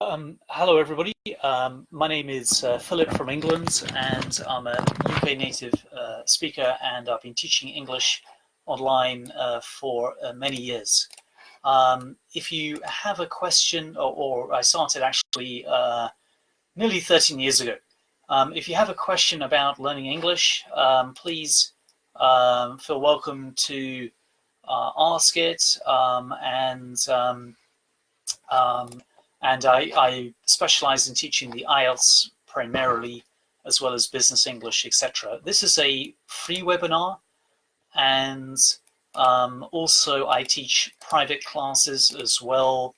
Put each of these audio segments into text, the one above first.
Um, hello, everybody. Um, my name is uh, Philip from England, and I'm a UK native uh, speaker, and I've been teaching English online uh, for uh, many years. Um, if you have a question, or, or I started actually uh, nearly 13 years ago. Um, if you have a question about learning English, um, please um, feel welcome to uh, ask it, and and I, I specialize in teaching the IELTS primarily, as well as business English, etc. This is a free webinar, and um, also I teach private classes as well,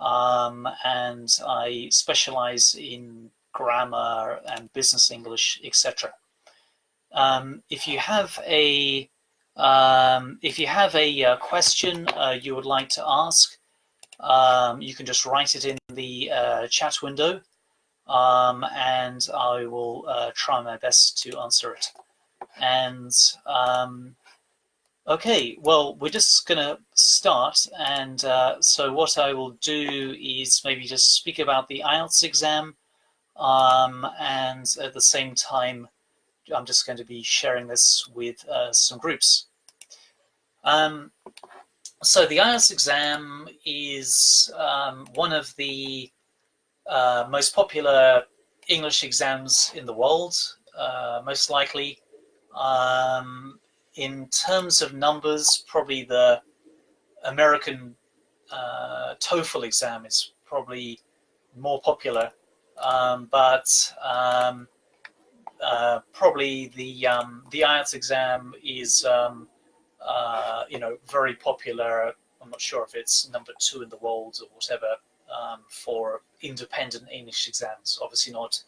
um, and I specialize in grammar and business English, etc. Um, if you have a um, if you have a uh, question uh, you would like to ask, um, you can just write it in the uh, chat window um, and I will uh, try my best to answer it. And um, okay, well, we're just gonna start. And uh, so what I will do is maybe just speak about the IELTS exam. Um, and at the same time, I'm just going to be sharing this with uh, some groups. Um, so the IELTS exam is um, one of the uh, most popular English exams in the world, uh, most likely. Um, in terms of numbers, probably the American uh, TOEFL exam is probably more popular, um, but um, uh, probably the um, the IELTS exam is um, uh, you know, very popular. I'm not sure if it's number two in the world or whatever um, for independent English exams. Obviously not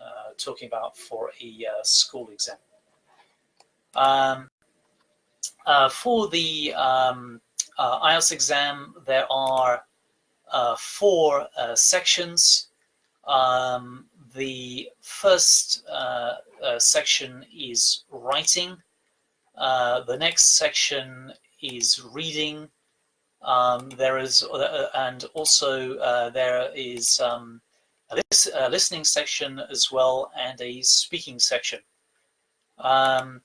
uh, talking about for a uh, school exam. Um, uh, for the um, uh, IELTS exam, there are uh, four sections. Um, the first section is writing. Uh, the next section is reading. Um, there is, uh, and also uh, there is um, a, lis a, listening section as well and a speaking section. Um,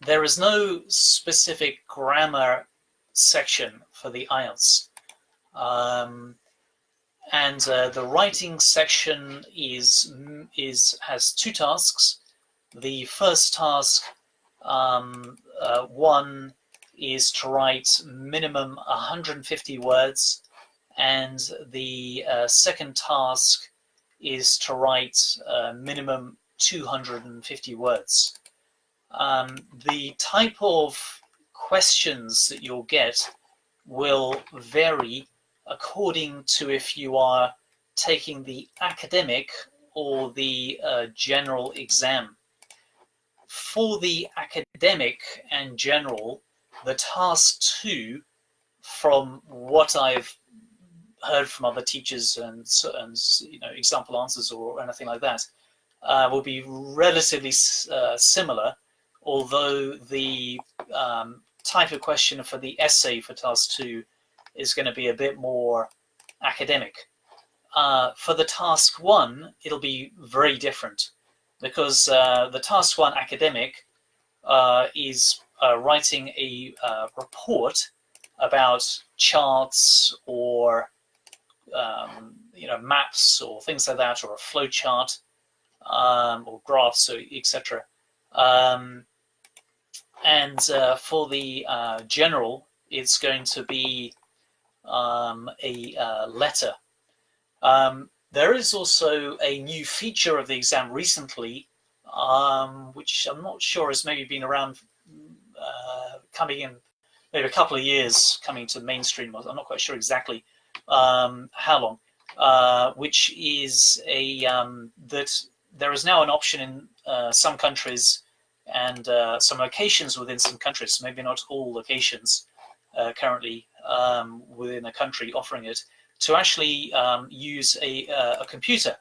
there is no specific grammar section for the IELTS. Um, and uh, the writing section is is has two tasks. The first task um, uh, one is to write minimum 150 words, and the uh, second task is to write uh, minimum 250 words. Um, the type of questions that you'll get will vary according to if you are taking the academic or the uh, general exam for the academic and general, the task two, from what I've heard from other teachers and, and you know example answers or anything like that, uh, will be relatively uh, similar, although the um, type of question for the essay for task two is going to be a bit more academic. Uh, for the task one, it'll be very different because uh, the task one academic uh, is uh, writing a uh, report about charts or um, you know maps or things like that or a flow chart um, or graphs etc um, and uh, for the uh, general it's going to be um, a letter. Um, there is also a new feature of the exam recently, um, which I'm not sure has maybe been around uh, coming in maybe a couple of years coming to mainstream. I'm not quite sure exactly um, how long, uh, which is a um, that there is now an option in uh, some countries and uh, some locations within some countries, maybe not all locations uh, currently um, within a country offering it, to actually um, use a, uh, a, computer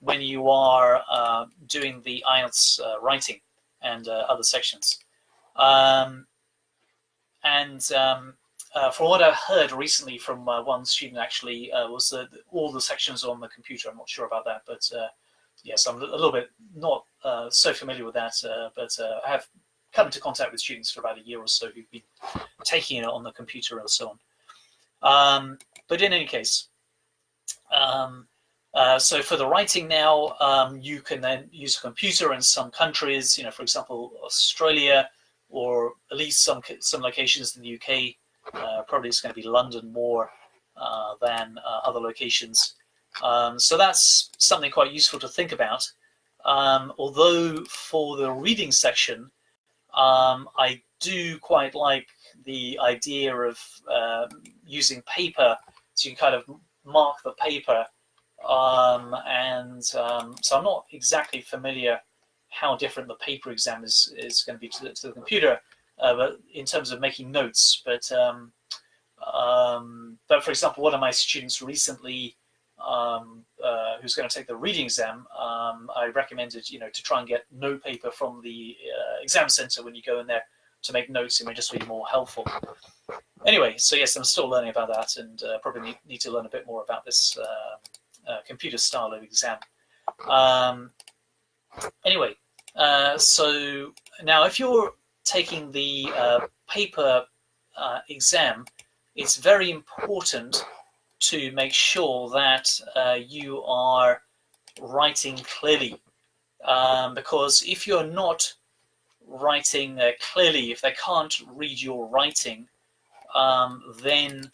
when you are uh, doing the IELTS uh, writing and uh, other sections. Um, and um, uh, from what I've heard recently from one student actually was that all the sections on the computer. I'm not sure about that, but yes, I'm a little bit not so familiar with that. But I have come into contact with students for about a year or so who've been taking it on the computer and so on. Um, but in any case, um, so for the writing now, um, you can then use a computer in some countries. You know, for example, Australia, or at least some some locations in the UK uh, probably it's going to be London more uh, than uh, other locations. Um, so that's something quite useful to think about. Um, although for the reading section, um, I do quite like the idea of um, using paper to kind of mark the paper. Um, and um, so I'm not exactly familiar how different the paper exam is, is going to be to the, to the computer uh, but in terms of making notes. But um, um, but for example, one of my students recently, um, uh, who's going to take the reading exam, um, I recommended you know to try and get note paper from the uh, exam center when you go in there to make notes. It may just be more helpful. Anyway, so yes, I'm still learning about that, and uh, probably need, need, to learn a bit more about this uh, uh, computer style of exam. Um, anyway, uh, so now if you're taking the uh, paper exam, it's very important to make sure that you are writing clearly. Um, because if you're not writing uh, clearly, if they can't read your writing, um, then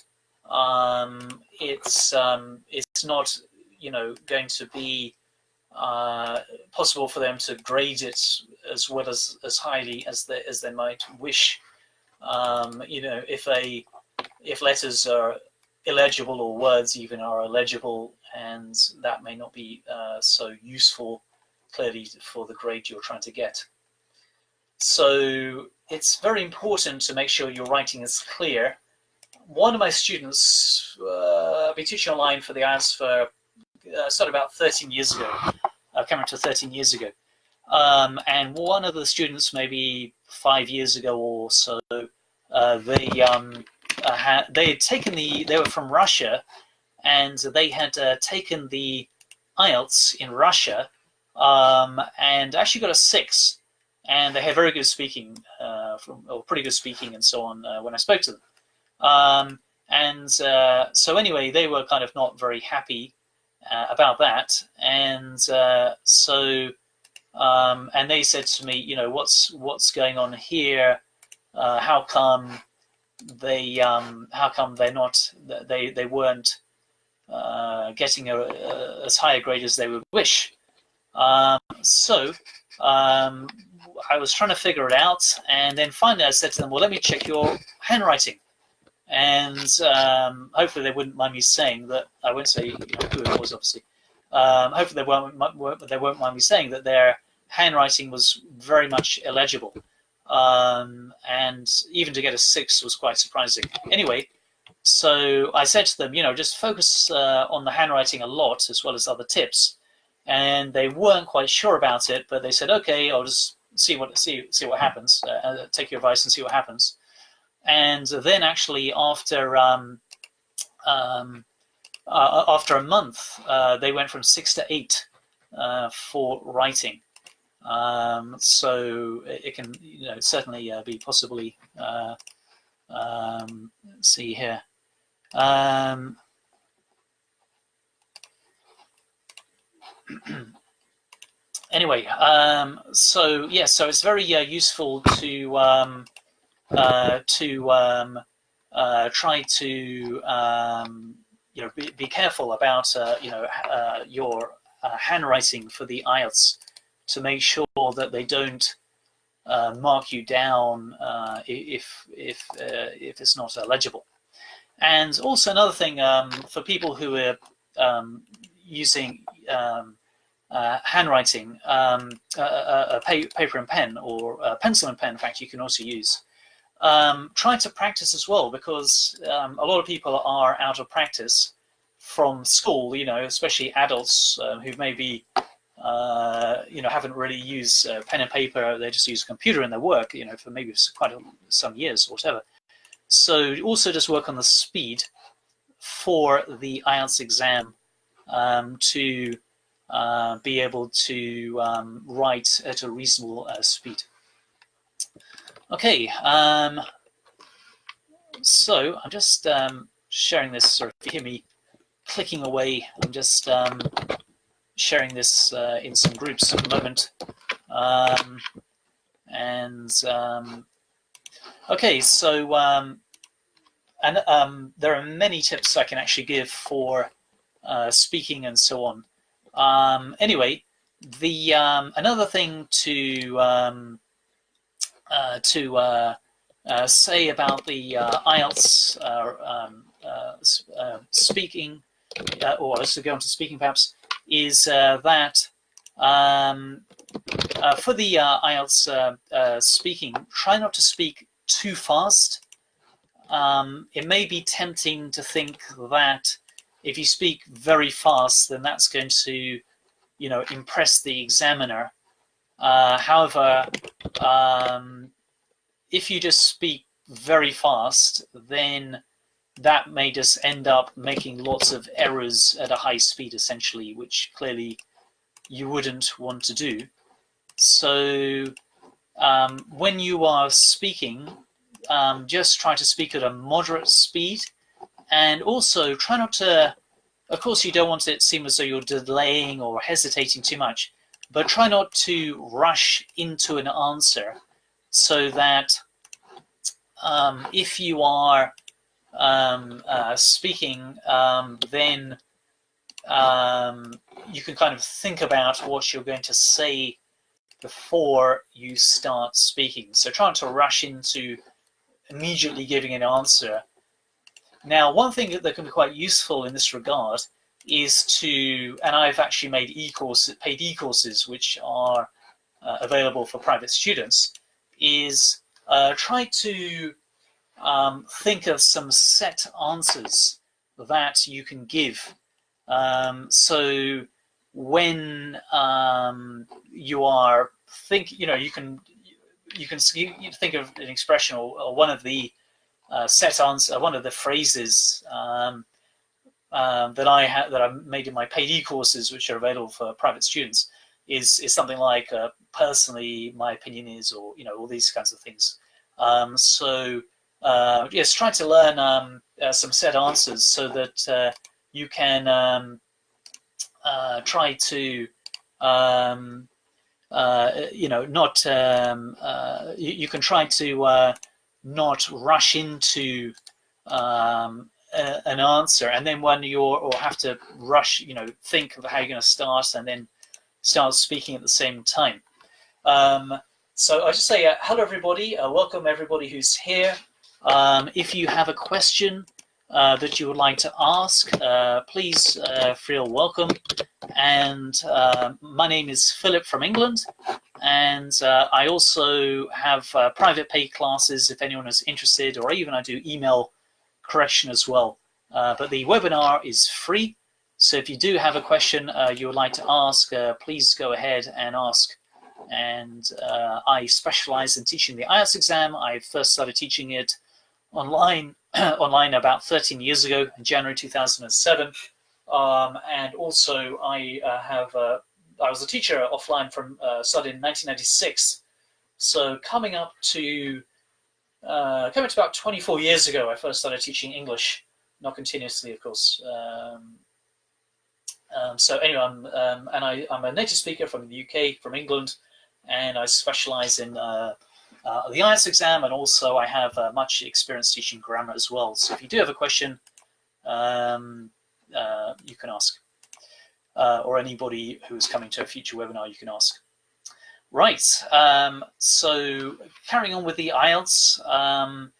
um, it's um, it's not you know going to be uh, possible for them to grade it as well as as highly as they as they might wish. Um, you know, if a if letters are illegible or words even are illegible, and that may not be uh, so useful clearly for the grade you're trying to get. So it's very important to make sure your writing is clear. One of my students, uh, I've been teaching online for the IELTS for uh, started about 13 years ago, uh, coming to 13 years ago. Um, and one of the students, maybe five years ago or so, uh, they um, uh, had they had taken the they were from Russia, and they had uh, taken the IELTS in Russia, um, and actually got a six, and they had very good speaking, from or pretty good speaking and so on uh, when I spoke to them. Um, and uh, so anyway, they were kind of not very happy about that, and so um, and they said to me, you know, what's what's going on here? Uh, how come they um, how come they're not they they weren't uh, getting a, a, as high a grade as they would wish? Um, so um, I was trying to figure it out, and then finally I said to them, well, let me check your handwriting. And um, hopefully they wouldn't mind me saying that, I won't say who it was, obviously, um, hopefully they won't, they won't mind me saying that their handwriting was very much illegible. Um, and even to get a six was quite surprising. Anyway, so I said to them, you know, just focus uh, on the handwriting a lot as well as other tips. And they weren't quite sure about it, but they said, okay, I'll just see what see see what happens. Uh, uh take your advice and see what happens. And then actually after um, um, uh, after a month, uh, they went from six to eight uh, for writing. Um, so it can, you know, certainly uh, be possibly. Um, see here. Anyway, um, so yes, yeah, so it's very uh, useful to um, uh, to um, uh, try to um, you know, be, be careful about, uh, you know, uh, your uh, handwriting for the IELTS to make sure that they don't mark you down if, if, if it's not legible. And also another thing um, for people who are um, using um, handwriting, um, paper and pen or pencil and pen, in fact, you can also use um, try to practice as well because um, a lot of people are out of practice from school, you know, especially adults um, who maybe, uh, you know, haven't really used uh, pen and paper, they just use a computer in their work, you know, for maybe quite a, some years or whatever. so also just work on the speed for the IELTS exam um, to uh, be able to um, write at a reasonable uh, speed. Okay, um, so I'm just um, sharing this, sort of, hear me clicking away, I'm just um, sharing this uh, in some groups at the moment. Um, and okay, so and um, there are many tips I can actually give for uh, speaking and so on. Um, anyway, the um, another thing to um, uh, to uh, uh, say about the uh, IELTS uh, um, speaking, or to go on to speaking perhaps, is that um, for the IELTS speaking, try not to speak too fast. Um, it may be tempting to think that if you speak very fast, then that's going to, you know, impress the examiner. Uh, however, um, if you just speak very fast, then that may just end up making lots of errors at a high speed, essentially, which clearly you wouldn't want to do. So um, when you are speaking, um, just try to speak at a moderate speed and also try not to, of course you don't want it to seem as though you're delaying or hesitating too much, but try not to rush into an answer so that um, if you are um, uh, speaking, um, then um, you can kind of think about what you're going to say before you start speaking. So trying to rush into immediately giving an answer. Now, one thing that can be quite useful in this regard is to, and I've actually made e-courses, paid e-courses, which are uh, available for private students, is uh, try to um, think of some set answers that you can give. Um, so when um, you are think, you know, you can you can think of an expression or, or one of the uh, set answer, one of the phrases um, um, that I have that I made in my paid e-courses, which are available for private students, is is something like uh, personally my opinion is, or you know all these kinds of things. Um, so uh, yes, try to learn um, uh, some set answers so that uh, you can um, uh, try to um, uh, you know, not uh, you, you, can try to uh, not rush into um, a, an answer, and then when you're or have to rush, you know, think of how you're going to start, and then start speaking at the same time. Um, so I just say uh, hello, everybody. Uh, welcome everybody who's here. Um, if you have a question uh, that you would like to ask, uh, please uh, feel welcome. And uh, my name is Philip from England, and uh, I also have uh, private paid classes if anyone is interested, or even I do email correction as well. but the webinar is free, so if you do have a question you would like to ask, please go ahead and ask and uh, I specialize in teaching the IELTS exam. I first started teaching it online online about 13 years ago in January 2007. Um, and also I uh, have, uh, I was a teacher offline from, uh, started in 1996. So coming up to, uh, coming to about 24 years ago, I first started teaching English, not continuously, of course. Um, um, so anyway, I'm, um, and I, I'm a native speaker from the UK, from England, and I specialize in uh, uh, the IELTS exam, and also I have uh, much experience teaching grammar as well. So if you do have a question, um, uh, you can ask. Uh, or anybody who is coming to a future webinar, you can ask. Right, um, so carrying on with the IELTS, um,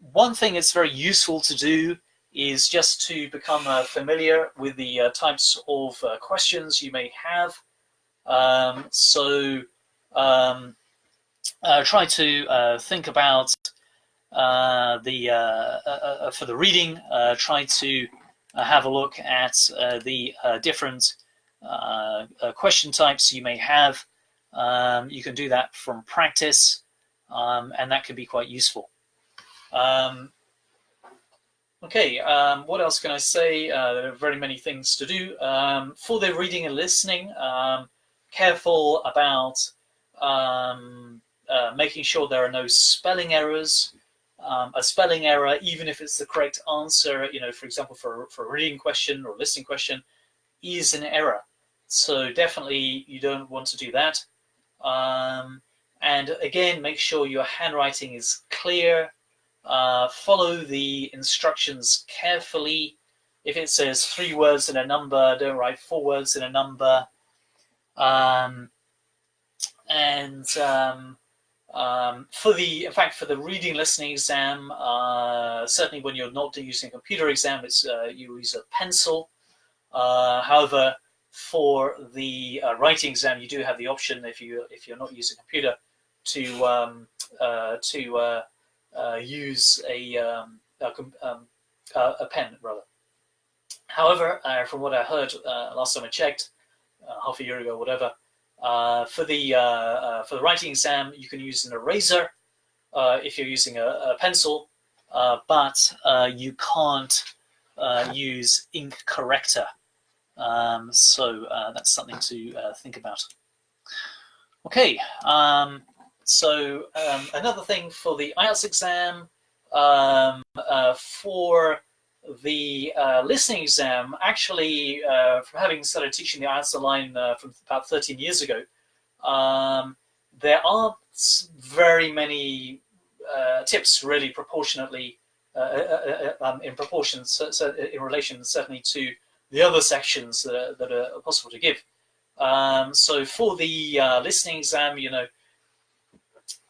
one thing that's very useful to do is just to become uh, familiar with the uh, types of questions you may have. Um, so um, uh, try to uh, think about uh, the uh, uh, for the reading. try to have a look at the different question types you may have. Um, you can do that from practice, um, and that can be quite useful. Um, Okay, um, what else can I say? Uh, there are very many things to do. Um, for the reading and listening, um, careful about um, uh, making sure there are no spelling errors. Um, a spelling error, even if it's the correct answer, you know, for example, for, for a reading question or a listening question, is an error. So definitely you don't want to do that. Um, and again, make sure your handwriting is clear, uh, follow the instructions carefully. If it says three words in a number, don't write four words in a number. Um, and um, um, for the, in fact, for the reading listening exam, uh, certainly when you're not using a computer exam, it's uh, you use a pencil. Uh, however, for the uh, writing exam, you do have the option if you if you're not using a computer to um, uh, to uh, use a, um, a, um, a, pen rather. However, from what I heard last time I checked, half a year ago, whatever, for the for the writing exam, you can use an eraser if you're using a, a pencil, but you can't use ink corrector. Um, so uh, that's something to uh, think about. Okay, um, so um, another thing for the IELTS exam, um, uh, for the uh, listening exam, actually, uh, from having started teaching the IELTS online uh, from about 13 years ago, um, there aren't very many uh, tips really proportionately uh, um, in proportion, so, so, in relation certainly to the other sections that are, that are possible to give. Um, so for the listening exam, you know,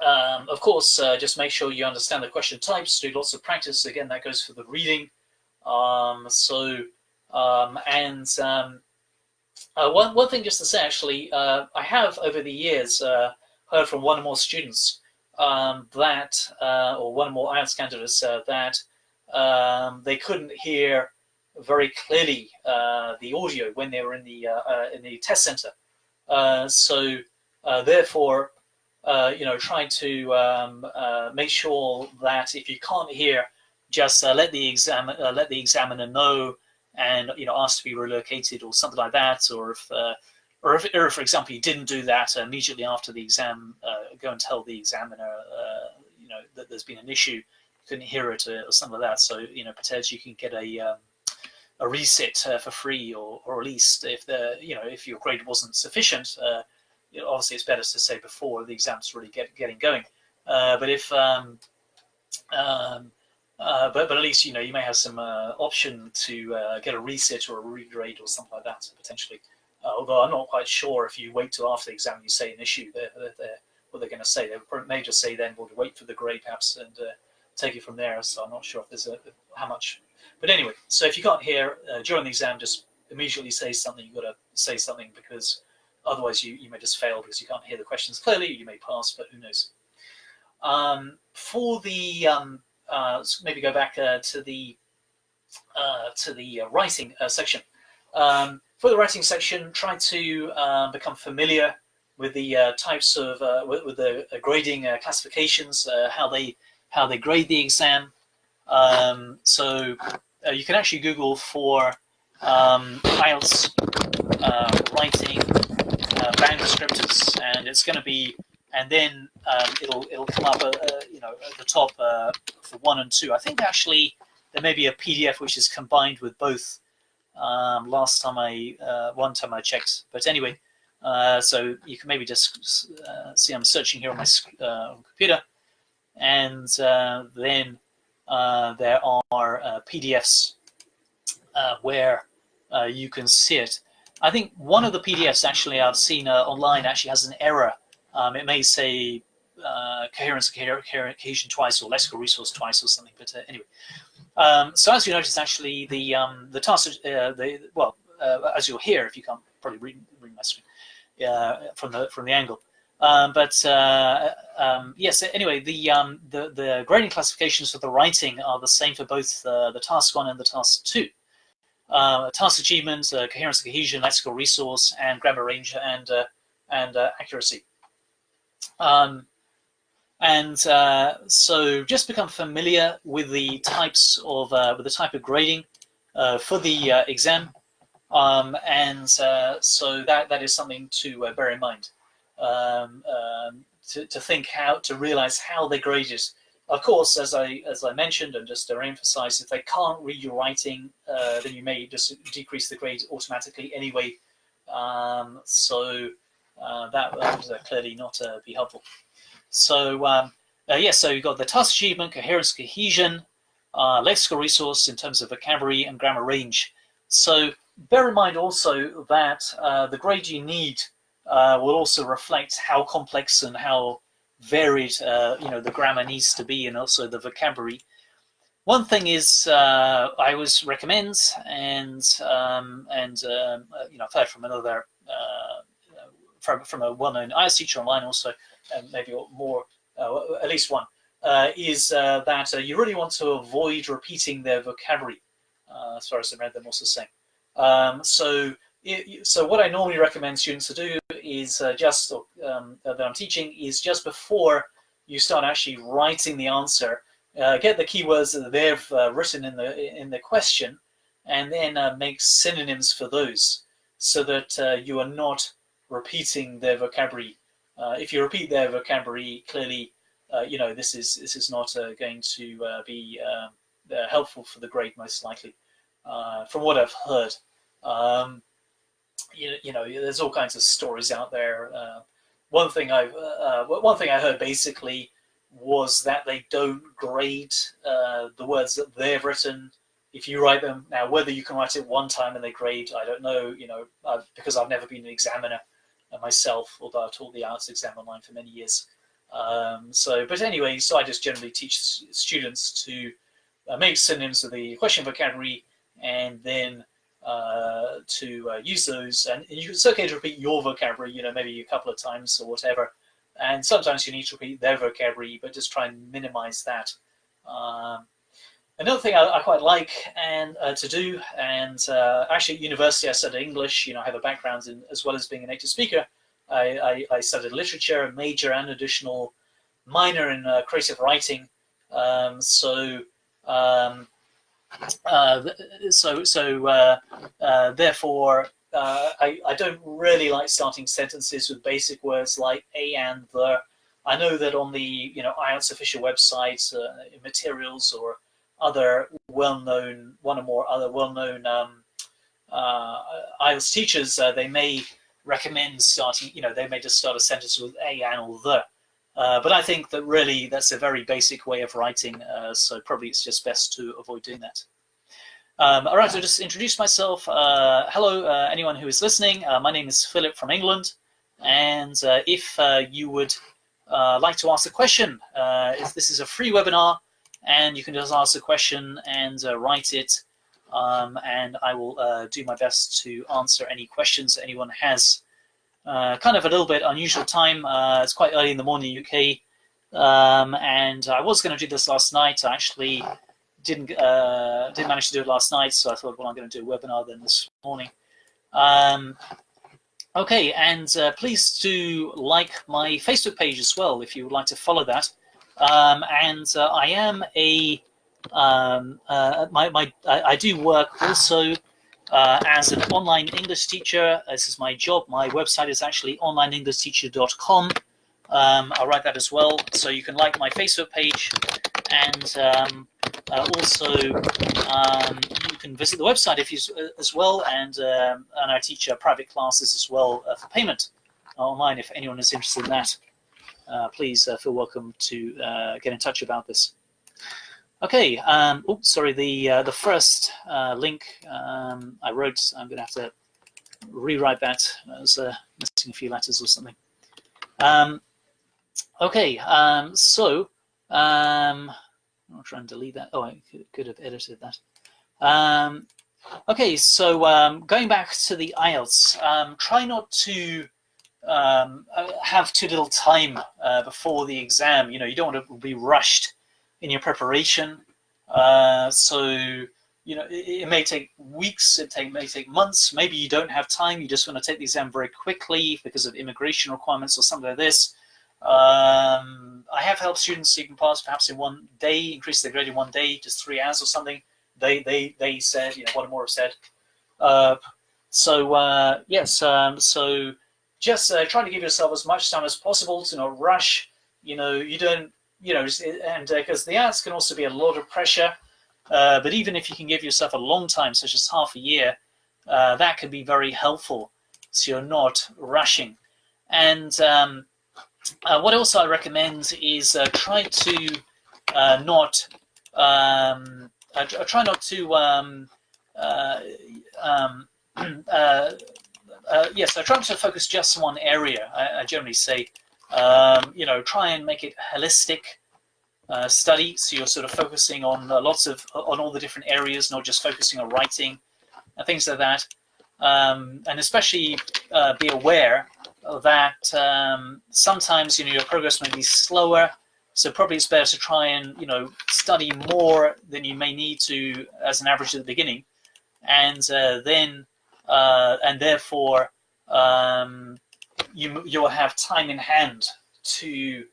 um, of course, uh, just make sure you understand the question types, do lots of practice. Again, that goes for the reading. Um, so, um, and um, uh, one, one thing just to say, actually, uh, I have over the years uh, heard from one or more students um, that, uh, or one or more IELTS candidates uh, that um, they couldn't hear very clearly the audio when they were in the in the test center. so therefore, uh, you know, trying to um, uh, make sure that if you can't hear, just uh, let the exam uh, let the examiner know, and you know, ask to be relocated or something like that, or if uh, or if, or for example, you didn't do that immediately after the exam, go and tell the examiner, you know, that there's been an issue, couldn't hear it or something like that. So you know, potentially you can get a um, a reset uh, for free or, or at least if the you know if your grade wasn't sufficient uh, you know, obviously it's better to say before the exam's really get, getting going. Uh, but if um, um, uh, but but at least you know you may have some uh, option to uh, get a reset or a regrade or something like that potentially. Uh, although I'm not quite sure if you wait till after the exam you say an issue, they're, they're, what they're going to say. They may just say then we'll wait for the grade perhaps and uh, take it from there. So I'm not sure if there's a how much. But anyway, so if you can't hear during the exam, just immediately say something. You've got to say something because Otherwise, you, you may just fail because you can't hear the questions clearly. You may pass, but who knows. Um, for the um, uh, maybe go back uh, to the uh, to the uh, writing uh, section. Um, for the writing section, try to become familiar with the uh, types of with, with, the grading classifications, how they how they grade the exam. Um, so you can actually Google for um, IELTS writing uh, band descriptors, and it's going to be, and then um, it'll it'll come up, uh, uh, you know, at the top uh, for one and two. I think actually there may be a PDF which is combined with both. Um, last time I, uh, one time I checked, but anyway, uh, so you can maybe just see I'm searching here on my computer, and then there are PDFs where you can see it. I think one of the PDFs actually I've seen uh, online actually has an error. Um, it may say uh, coherence cohesion twice or lexical resource twice or something. But uh, anyway, um, so as you notice, actually the um, the task, uh, the well, uh, as you'll hear if you can't probably read, read my screen uh, from the from the angle. Um, but um, yes, anyway, the, um, the the grading classifications for the writing are the same for both the task one and the task two uh, task achievement, uh, coherence cohesion, lexical resource, and grammar range and uh, and uh, accuracy. Um, And uh, so just become familiar with the types of, uh, with the type of grading uh, for the uh, exam. Um, and uh, so that, that is something to uh, bear in mind. Um, um, to, to think how, to realize how they grade it. Of course, as I, as I mentioned, and just to emphasize, if they can't read your writing, then you may just decrease the grade automatically anyway. Um, so that, that would clearly not be helpful. So um, uh, yes, yeah, so you've got the task achievement, coherence, cohesion, uh, lexical resource in terms of vocabulary and grammar range. So bear in mind also that uh, the grade you need uh, will also reflect how complex and how varied uh, you know the grammar needs to be and also the vocabulary. One thing is uh, I always recommend and um, and um, you know I've heard from another from, from a well-known IELTS teacher online also and maybe more, uh, at least one, uh, is uh, that you really want to avoid repeating their vocabulary, as far as I read them also saying. Um, so, so what I normally recommend students to do is just, um, that I'm teaching, is just before you start actually writing the answer, uh, get the keywords that they've uh, written in the in the question, and then uh, make synonyms for those, so that you are not repeating their vocabulary uh, if you repeat their vocabulary, clearly, uh, you know, this is this is not uh, going to be um, helpful for the grade, most likely, from what I've heard. Um, you, you know, there's all kinds of stories out there. one thing I one thing I heard basically was that they don't grade uh, the words that they've written if you write them now whether you can write it one time and they grade i don't know you know uh, because i've never been an examiner myself, although I've taught the IELTS exam online for many years. Um, so, but anyway, so I just generally teach students to uh, make synonyms of the question vocabulary and then uh, to uh, use those. And it's okay to repeat your vocabulary, you know, maybe a couple of times or whatever. And sometimes you need to repeat their vocabulary, but just try and minimize that. Um, Another thing I, I quite like and uh, to do, and uh, actually at university I studied English, you know, I have a background in, as well as being a native speaker. I, I, I studied literature, a major and additional minor in uh, creative writing. Um, so, um, uh, so, so uh, uh, therefore, I, I don't really like starting sentences with basic words like a and the. I know that on the, you know, IELTS official website, materials or other well-known, one or more other well-known um, uh, IELTS teachers, uh, they may recommend starting, you know, they may just start a sentence with a, and, or the. Uh, but I think that really that's a very basic way of writing, uh, so probably it's just best to avoid doing that. Um, all right, so just introduce myself. Uh, hello, uh, anyone who is listening. my name is Philip from England. And if you would like to ask a question, if this is a free webinar, and you can just ask a question and uh, write it um, and I will uh, do my best to answer any questions that anyone has. Uh, kind of a little bit unusual time. Uh, it's quite early in the morning UK, um, and I was going to do this last night. I actually didn't uh, didn't manage to do it last night, so I thought, well, I'm going to do a webinar then this morning. Um, okay, and uh, please do like my Facebook page as well if you would like to follow that. Um, and uh, I am a um, uh, my, my I, I, do work also uh, as an online English teacher. This is my job. My website is actually onlineenglishteacher.com. Um, I'll write that as well. So you can like my Facebook page and um, uh, also um, you can visit the website if you uh, as well. And um, and I teach uh, private classes as well uh, for payment online if anyone is interested in that. Uh, please uh, feel welcome to uh, get in touch about this. Okay, um, oh, sorry, the the first link um, I wrote, I'm going to have to rewrite that. I was missing a few letters or something. Um, okay, um, so um, I'll try and delete that. Oh, I could, could have edited that. Um, okay, so um, going back to the IELTS, try not to um, uh, have too little time uh, before the exam. You know, you don't want to be rushed in your preparation. Uh, so, you know, it, it, may take weeks, it take, may take months. Maybe you don't have time. You just want to take the exam very quickly because of immigration requirements or something like this. Um, I have helped students even pass perhaps in one day, increase their grade in one day, just three hours or something. They they they said, you know, what more have said. Uh, so uh, yes, um, so just uh, try to give yourself as much time as possible to not rush. You know, you don't, you know, and because uh, the IELTS can also be a lot of pressure. Uh, but even if you can give yourself a long time, such as half a year, uh, that can be very helpful. So you're not rushing. And um, uh, what else I recommend is uh, try to not um, try not to um, um yes, I try to focus just on one area. I, I generally say, um, you know, try and make it holistic uh, study. So you're sort of focusing on uh, lots of, on all the different areas, not just focusing on writing and things like that. Um, and especially uh, be aware that um, sometimes, you know, your progress may be slower. So probably it's better to try and, you know, study more than you may need to as an average at the beginning. And uh, then, uh, and therefore, um, you, you'll have time in hand to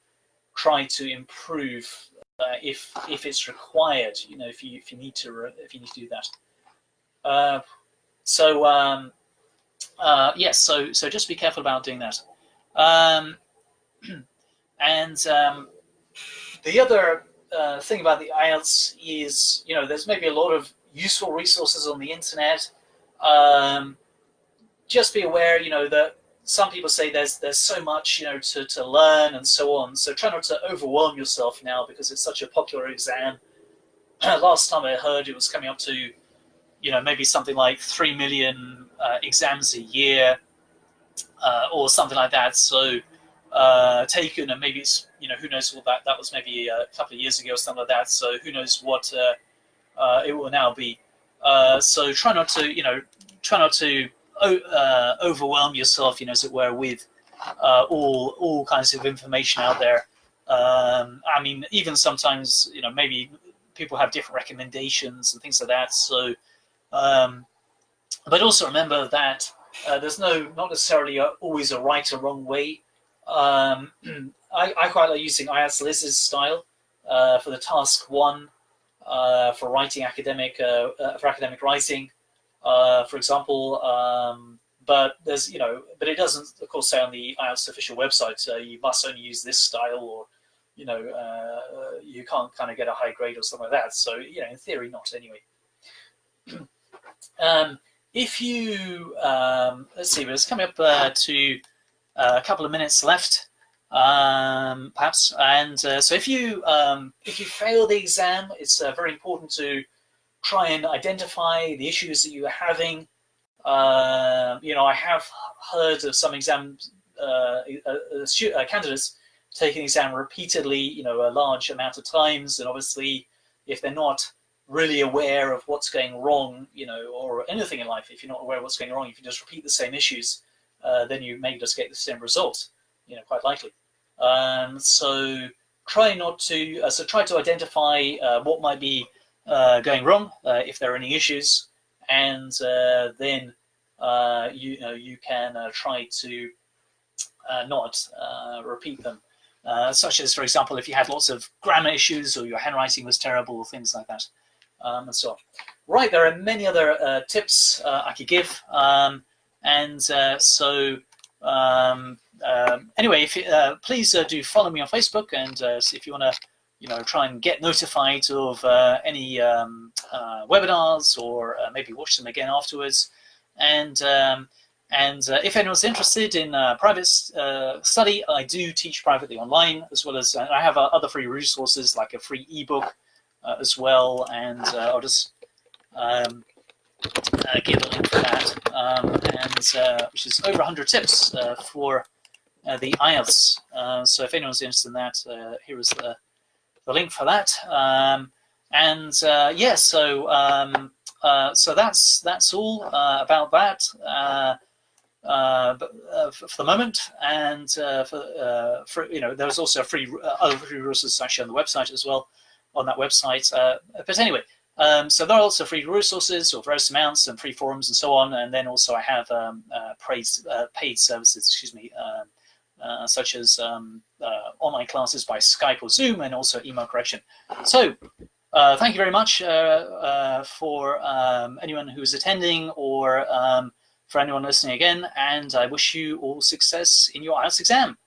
try to improve uh, if if it's required. You know, if you if you need to if you need to do that. Uh, so um, uh, yes, so so just be careful about doing that. Um, and um, the other uh, thing about the IELTS is, you know, there's maybe a lot of useful resources on the internet. Um, just be aware, you know, that some people say there's there's so much you know to, to learn and so on. So try not to overwhelm yourself now because it's such a popular exam. Last time i heard it was coming up to you know maybe something like three million uh, exams a year uh, or something like that. So uh, taken and maybe it's you know who knows what that that was maybe a couple of years ago or something like that. So who knows what uh, uh, it will now be uh, so try not to you know try not to uh, overwhelm yourself, you know, as it were, with uh, all all kinds of information out there. Um, I mean, even sometimes, you know, maybe people have different recommendations and things like that. So, um, but also remember that uh, there's no, not necessarily a, always a right or wrong way. Um, I, I, quite like using IELTS Liz's style uh, for the task one for writing academic, uh, for academic writing uh, for example. Um, but there's, you know, but it doesn't, of course, say on the IELTS official website, uh, you must only use this style or, you know, uh, you can't kind of get a high grade or something like that. So, you know, in theory, not anyway. um, if you, um, let's see, it's coming up uh, to uh, a couple of minutes left, um, perhaps. And uh, so if you, um, if you fail the exam, it's uh, very important to try and identify the issues that you are having. Uh, you know, I have heard of some exam uh, uh, uh, candidates taking the exam repeatedly, you know, a large amount of times, and obviously, if they're not really aware of what's going wrong, you know, or anything in life, if you're not aware of what's going wrong, if you just repeat the same issues, then you may just get the same result, you know, quite likely. Um, so try not to, uh, so try to identify uh, what might be uh, going wrong, uh, if there are any issues, and uh, then you know you can try to not repeat them. such as, for example, if you had lots of grammar issues or your handwriting was terrible, things like that, um, and so on. Right, there are many other tips I could give, um, and so um, um, anyway, if, uh, please uh, do follow me on Facebook, and uh, if you want to you know, try and get notified of uh, any um, uh, webinars or uh, maybe watch them again afterwards. And um, and if anyone's interested in private study, I do teach privately online as well as I have other free resources like a free ebook as well. And I'll just um, give a link for that, um, and which is over 100 tips for the IELTS. so if anyone's interested in that, here is the the link for that. Um, and uh, yeah, so um, uh, so that's that's all uh, about that uh, uh, uh, for, the moment. And for, for you know, there's also free other free resources actually on the website as well on that website. but anyway. Um, so there are also free resources or various amounts and free forums and so on. And then also I have um, paid, paid services, excuse me, um, uh, such as um, uh, online classes by Skype or Zoom, and also email correction. So uh, thank you very much uh, uh, for um, anyone who's attending or um, for anyone listening again, and I wish you all success in your IELTS exam.